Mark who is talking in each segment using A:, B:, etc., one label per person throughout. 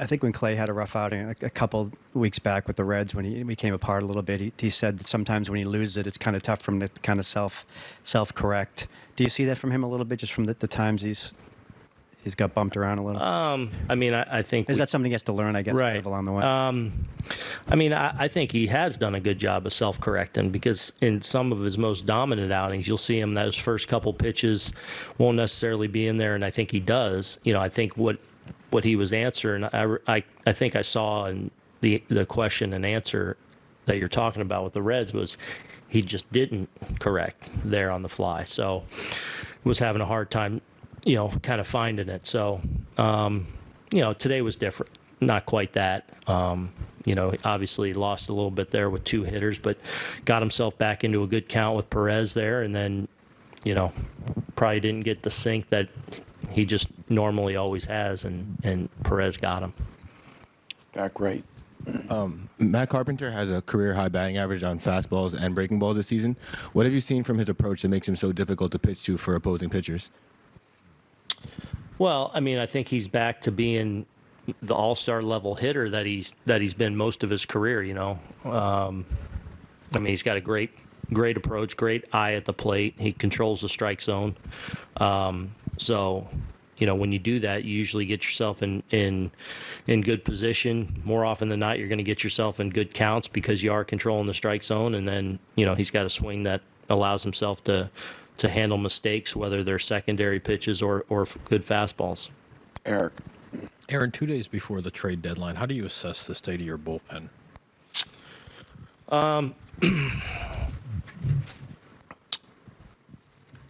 A: I think when Clay had a rough outing a, a couple weeks back with the Reds, when he we came apart a little bit, he, he said that sometimes when he loses it, it's kind of tough for him to kind of self self correct. Do you see that from him a little bit, just from the, the times he's he's got bumped around a little?
B: Um, I mean, I, I think
A: Is
B: we-
A: that something he has to learn? I guess kind
B: right
A: of along the way.
B: Um, I mean, I, I think he has done a good job of self-correcting because in some of his most dominant outings, you'll see him those first couple pitches won't necessarily be in there, and I think he does. You know, I think what what he was answering, I, I, I think I saw in the the question and answer that you're talking about with the Reds was he just didn't correct there on the fly, so was having a hard time, you know, kind of finding it. So, um, you know, today was different. Not quite that. Um, you know, obviously lost a little bit there with two hitters, but got himself back into a good count with Perez there, and then, you know, probably didn't get the sink that he just normally always has, and and Perez got him.
C: Back right.
D: Matt Carpenter has a career high batting average on fastballs and breaking balls this season. What have you seen from his approach that makes him so difficult to pitch to for opposing pitchers?
B: Well, I mean, I think he's back to being the all-star level hitter that he's that he's been most of his career. You know, um, I mean, he's got a great, great approach, great eye at the plate. He controls the strike zone. Um, so, you know, when you do that, you usually get yourself in in in good position. More often than not, you're going to get yourself in good counts because you are controlling the strike zone. And then, you know, he's got a swing that allows himself to to handle mistakes, whether they're secondary pitches or or good fastballs.
C: Eric.
E: Aaron, two days before the trade deadline, how do you assess the state of your bullpen?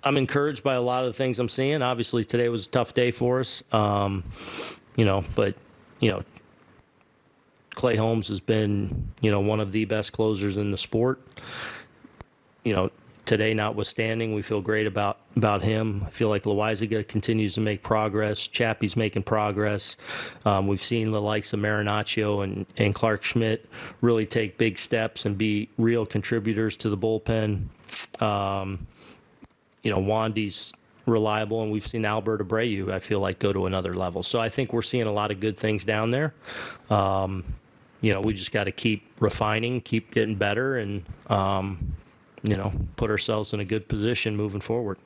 B: I'm encouraged by a lot of the things I'm seeing. Obviously, today was a tough day for us. Um, you know, but you know, Clay Holmes has been you know one of the best closers in the sport. You know, today notwithstanding, we feel great about about him. I feel like Loaisiga continues to make progress. Chappie's making progress. Um, we've seen the likes of Marinaccio and, and Clarke Schmidt really take big steps and be real contributors to the bullpen. Um, you know, Wandy's reliable, and we've seen Albert Abreu, I feel like, go to another level. So I think we're seeing a lot of good things down there. Um, you know, we just got to keep refining, keep getting better, and, um, you know, put ourselves in a good position moving forward.